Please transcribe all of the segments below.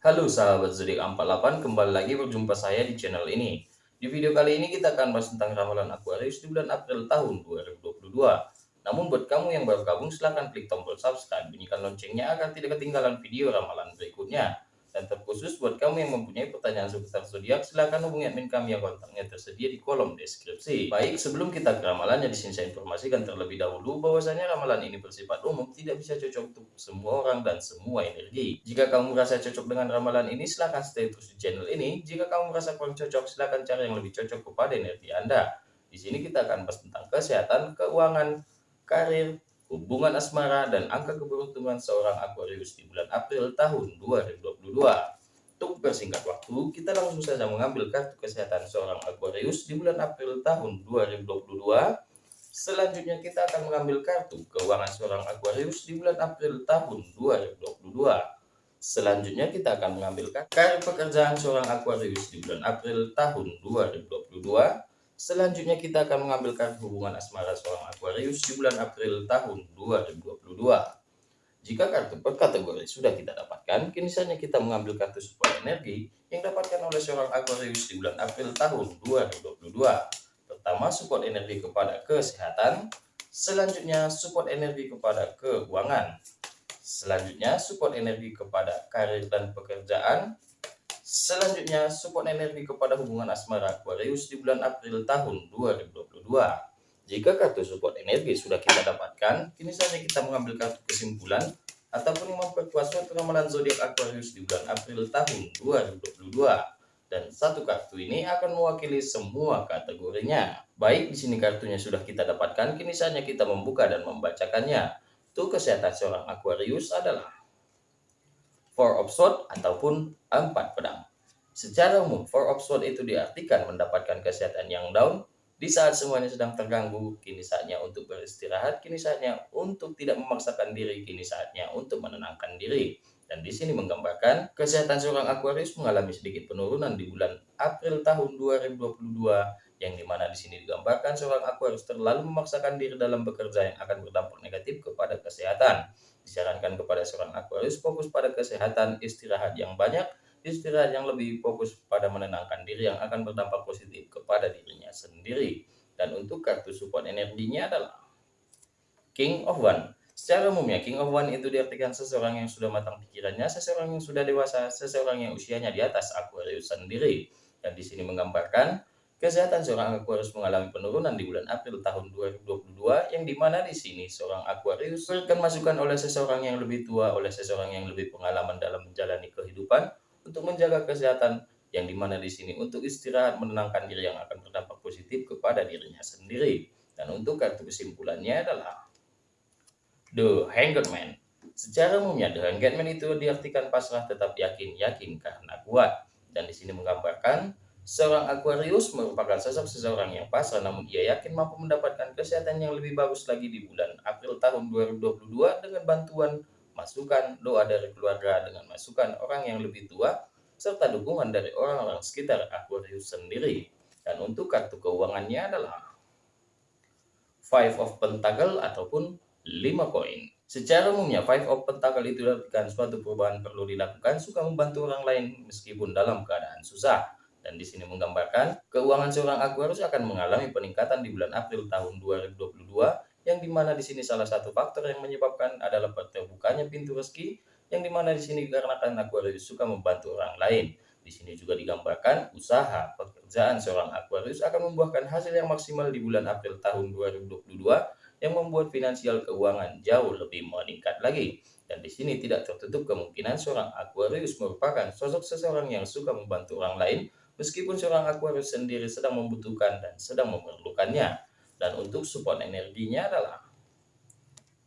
Halo sahabat zodiak 48, kembali lagi berjumpa saya di channel ini. Di video kali ini kita akan bahas tentang ramalan Aquarius di bulan April tahun 2022. Namun buat kamu yang baru gabung silahkan klik tombol subscribe, bunyikan loncengnya agar tidak ketinggalan video ramalan berikutnya. Dan terkhusus buat kamu yang mempunyai pertanyaan seputar zodiak, silahkan hubungi admin kami yang kontaknya tersedia di kolom deskripsi. Baik, sebelum kita ke ramalannya, di sini saya informasikan terlebih dahulu bahwasanya ramalan ini bersifat umum, tidak bisa cocok untuk semua orang dan semua energi. Jika kamu merasa cocok dengan ramalan ini, silahkan stay terus di channel ini. Jika kamu merasa kurang cocok, silahkan cari yang lebih cocok kepada energi Anda. Di sini kita akan bahas tentang kesehatan, keuangan, karir, hubungan asmara, dan angka keberuntungan seorang Aquarius di bulan April tahun 2022. Untuk persingkat waktu, kita langsung saja mengambil kartu kesehatan seorang Aquarius di bulan April tahun 2022. Selanjutnya kita akan mengambil kartu keuangan seorang Aquarius di bulan April tahun 2022. Selanjutnya kita akan mengambil kartu pekerjaan seorang Aquarius di bulan April tahun 2022. Selanjutnya kita akan mengambil kartu hubungan asmara seorang Aquarius di bulan April tahun 2022. Jika kartu per kategori sudah kita dapatkan, kini saatnya kita mengambil kartu support energi yang dapatkan oleh seorang Aquarius di bulan April tahun 2022. Pertama, support energi kepada kesehatan. Selanjutnya, support energi kepada keuangan. Selanjutnya, support energi kepada karir dan pekerjaan. Selanjutnya, support energi kepada hubungan asmara Aquarius di bulan April tahun 2022. Jika kartu support energi sudah kita dapatkan, kini saatnya kita mengambil kartu kesimpulan ataupun memperkuat suatu ramalan zodiak Aquarius di bulan April tahun 2022. Dan satu kartu ini akan mewakili semua kategorinya. Baik, di sini kartunya sudah kita dapatkan, kini saatnya kita membuka dan membacakannya. Untuk kesehatan seorang Aquarius adalah Four of Swords ataupun empat pedang. Secara umum, Four of Swords itu diartikan mendapatkan kesehatan yang down di saat semuanya sedang terganggu, kini saatnya untuk beristirahat, kini saatnya untuk tidak memaksakan diri, kini saatnya untuk menenangkan diri. Dan di sini menggambarkan kesehatan seorang Aquarius mengalami sedikit penurunan di bulan April tahun 2022 yang di mana di sini digambarkan seorang Aquarius terlalu memaksakan diri dalam bekerja yang akan berdampak negatif kepada kesehatan. Disarankan kepada seorang Aquarius fokus pada kesehatan, istirahat yang banyak, istirahat yang lebih fokus pada menenangkan diri yang akan berdampak positif kepada dirinya sendiri. Dan untuk kartu support energinya adalah King of One. Secara umumnya, King of One itu diartikan seseorang yang sudah matang pikirannya, seseorang yang sudah dewasa, seseorang yang usianya di atas Aquarius sendiri. Dan di sini menggambarkan Kesehatan seorang Aquarius mengalami penurunan di bulan April tahun 2022 yang di mana di sini seorang Aquarius akan masukan oleh seseorang yang lebih tua, oleh seseorang yang lebih pengalaman dalam menjalani kehidupan untuk menjaga kesehatan yang di mana di sini untuk istirahat menenangkan diri yang akan berdampak positif kepada dirinya sendiri. Dan untuk kartu kesimpulannya adalah The Hanged Man. Secara umumnya The Hanged Man itu diartikan pasrah tetap yakin, yakin karena kuat. Dan di sini menggambarkan Seorang Aquarius merupakan sosok seseorang yang pasrah namun ia yakin mampu mendapatkan kesehatan yang lebih bagus lagi di bulan April tahun 2022 dengan bantuan masukan doa dari keluarga dengan masukan orang yang lebih tua serta dukungan dari orang-orang sekitar Aquarius sendiri. Dan untuk kartu keuangannya adalah Five of Pentacle ataupun 5 koin. Secara umumnya, Five of Pentacle itu diartikan suatu perubahan perlu dilakukan, suka membantu orang lain meskipun dalam keadaan susah. Dan di sini menggambarkan keuangan seorang Aquarius akan mengalami peningkatan di bulan April tahun 2022 yang di mana di sini salah satu faktor yang menyebabkan adalah terbukanya pintu rezeki yang di mana di sini dikarenakan Aquarius suka membantu orang lain. Di sini juga digambarkan usaha pekerjaan seorang Aquarius akan membuahkan hasil yang maksimal di bulan April tahun 2022 yang membuat finansial keuangan jauh lebih meningkat lagi. Dan di sini tidak tertutup kemungkinan seorang Aquarius merupakan sosok seseorang yang suka membantu orang lain meskipun seorang Aquarius sendiri sedang membutuhkan dan sedang memerlukannya. Dan untuk support energinya adalah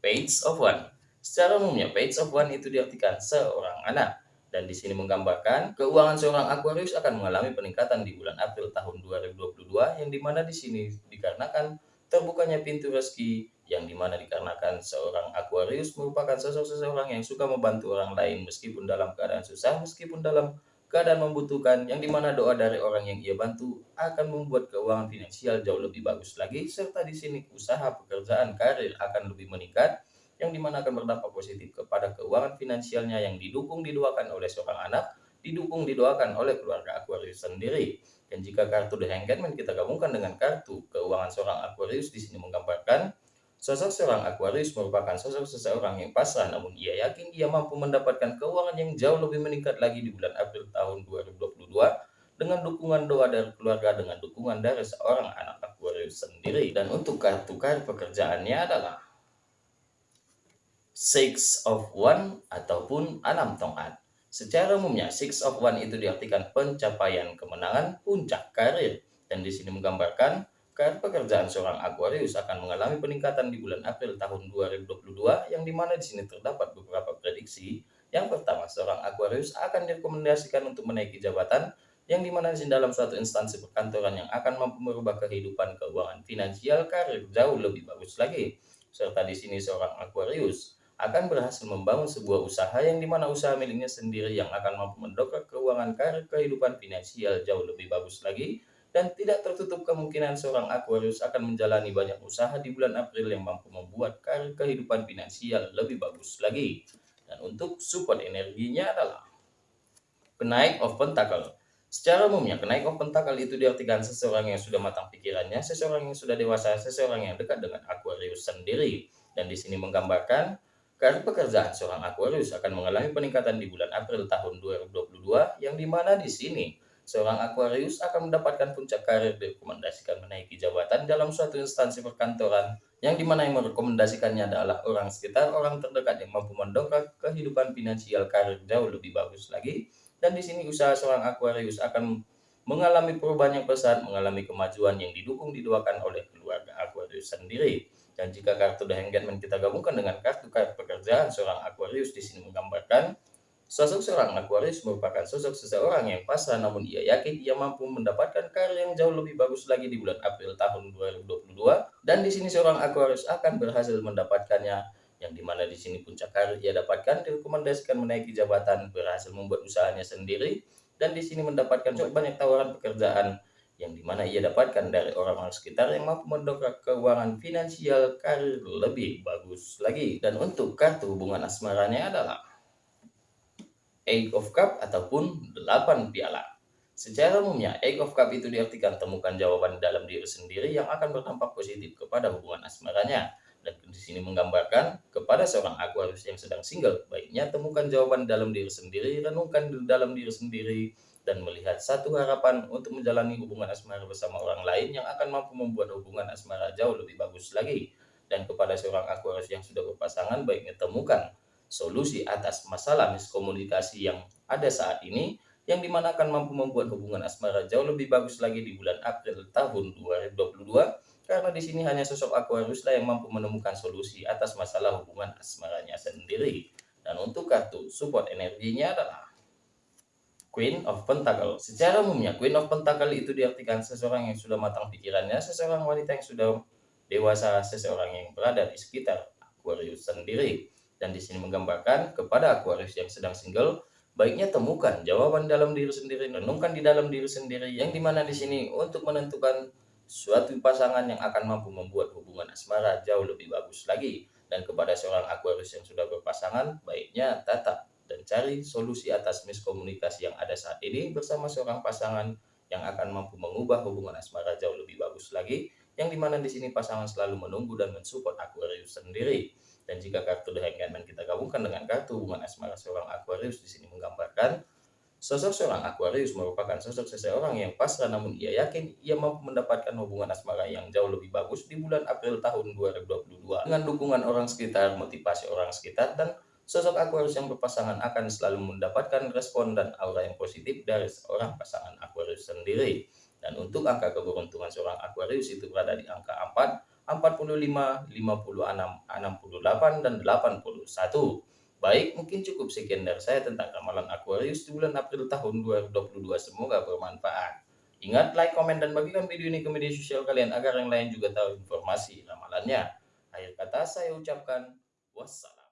Page of One. Secara umumnya, Page of One itu diartikan seorang anak. Dan di sini menggambarkan keuangan seorang Aquarius akan mengalami peningkatan di bulan April tahun 2022 yang di mana di sini dikarenakan terbukanya pintu rezeki yang di mana dikarenakan seorang Aquarius merupakan sosok seseorang yang suka membantu orang lain meskipun dalam keadaan susah, meskipun dalam keadaan membutuhkan yang di mana doa dari orang yang ia bantu akan membuat keuangan finansial jauh lebih bagus lagi serta di sini usaha pekerjaan karir akan lebih meningkat yang di mana akan berdampak positif kepada keuangan finansialnya yang didukung didoakan oleh seorang anak didukung didoakan oleh keluarga Aquarius sendiri. Dan jika kartu The Hangman kita gabungkan dengan kartu keuangan seorang Aquarius di sini menggambarkan Sosok seorang Aquarius merupakan sosok seseorang yang pasrah namun ia yakin ia mampu mendapatkan keuangan yang jauh lebih meningkat lagi di bulan April tahun 2022 dengan dukungan doa dari keluarga dengan dukungan dari seorang anak Aquarius sendiri. Dan untuk kartu kartu pekerjaannya adalah Six of One ataupun enam tongkat. Secara umumnya, Six of One itu diartikan pencapaian kemenangan puncak karir. Dan di sini menggambarkan karena pekerjaan seorang Aquarius akan mengalami peningkatan di bulan April tahun 2022 yang di mana di sini terdapat beberapa prediksi. Yang pertama, seorang Aquarius akan direkomendasikan untuk menaiki jabatan yang di mana di sini dalam suatu instansi perkantoran yang akan mampu merubah kehidupan keuangan finansial karir jauh lebih bagus lagi. Serta di sini seorang Aquarius akan berhasil membangun sebuah usaha yang di mana usaha miliknya sendiri yang akan mampu mendongkrak keuangan karir kehidupan finansial jauh lebih bagus lagi dan tidak tertutup kemungkinan seorang Aquarius akan menjalani banyak usaha di bulan April yang mampu membuat karir kehidupan finansial lebih bagus lagi. Dan untuk support energinya adalah kenaik of pentacle. Secara umumnya, kenaik of pentacle itu diartikan seseorang yang sudah matang pikirannya, seseorang yang sudah dewasa, seseorang yang dekat dengan Aquarius sendiri. Dan di sini menggambarkan karir pekerjaan seorang Aquarius akan mengalami peningkatan di bulan April tahun 2022 yang di mana di sini Seorang Aquarius akan mendapatkan puncak karir direkomendasikan menaiki jabatan dalam suatu instansi perkantoran yang di mana yang merekomendasikannya adalah orang sekitar, orang terdekat yang mampu mendongkrak kehidupan finansial karir jauh lebih bagus lagi. Dan di sini usaha seorang Aquarius akan mengalami perubahan yang besar, mengalami kemajuan yang didukung didoakan oleh keluarga Aquarius sendiri. Dan jika kartu The Hangman kita gabungkan dengan kartu kartu pekerjaan seorang Aquarius di sini menggambarkan Sosok seorang Aquarius merupakan sosok seseorang yang pasrah namun ia yakin ia mampu mendapatkan karir yang jauh lebih bagus lagi di bulan April tahun 2022 dan di sini seorang Aquarius akan berhasil mendapatkannya yang di mana di sini puncak karir ia dapatkan direkomendasikan menaiki jabatan berhasil membuat usahanya sendiri dan di sini mendapatkan cukup banyak tawaran pekerjaan yang di mana ia dapatkan dari orang-orang sekitar yang mampu mendongkrak keuangan finansial karir lebih bagus lagi. Dan untuk kartu hubungan asmaranya adalah Eight of Cup ataupun 8 piala. Secara umumnya, Eight of Cup itu diartikan temukan jawaban dalam diri sendiri yang akan berdampak positif kepada hubungan asmaranya. Dan di sini menggambarkan kepada seorang Aquarius yang sedang single, baiknya temukan jawaban dalam diri sendiri, renungkan dalam diri sendiri, dan melihat satu harapan untuk menjalani hubungan asmara bersama orang lain yang akan mampu membuat hubungan asmara jauh lebih bagus lagi. Dan kepada seorang Aquarius yang sudah berpasangan, baiknya temukan solusi atas masalah miskomunikasi yang ada saat ini yang di mana akan mampu membuat hubungan asmara jauh lebih bagus lagi di bulan April tahun 2022 karena di sini hanya sosok Aquarius lah yang mampu menemukan solusi atas masalah hubungan asmaranya sendiri dan untuk kartu support energinya adalah Queen of Pentacle. Secara umumnya, Queen of Pentacle itu diartikan seseorang yang sudah matang pikirannya, seseorang wanita yang sudah dewasa, seseorang yang berada di sekitar Aquarius sendiri. Dan di sini menggambarkan kepada Aquarius yang sedang single, baiknya temukan jawaban dalam diri sendiri, renungkan di dalam diri sendiri, yang di mana di sini untuk menentukan suatu pasangan yang akan mampu membuat hubungan asmara jauh lebih bagus lagi. Dan kepada seorang Aquarius yang sudah berpasangan, baiknya tatap dan cari solusi atas miskomunikasi yang ada saat ini bersama seorang pasangan yang akan mampu mengubah hubungan asmara jauh lebih bagus lagi, yang di mana di sini pasangan selalu menunggu dan mensupport Aquarius sendiri. Dan jika kartu The Hangman kita gabungkan dengan kartu hubungan asmara seorang Aquarius di sini menggambarkan sosok seorang Aquarius merupakan sosok seseorang yang pasrah namun ia yakin ia mampu mendapatkan hubungan asmara yang jauh lebih bagus di bulan April tahun 2022 dengan dukungan orang sekitar, motivasi orang sekitar dan sosok Aquarius yang berpasangan akan selalu mendapatkan respon dan aura yang positif dari seorang pasangan Aquarius sendiri. Dan untuk angka keberuntungan seorang Aquarius itu berada di angka 4, 45, 56, 68, dan 81. Baik, mungkin cukup sekian dari saya tentang ramalan Aquarius di bulan April tahun 2022. Semoga bermanfaat. Ingat, like, komen, dan bagikan video ini ke media sosial kalian agar yang lain juga tahu informasi ramalannya. Akhir kata saya ucapkan wassalam.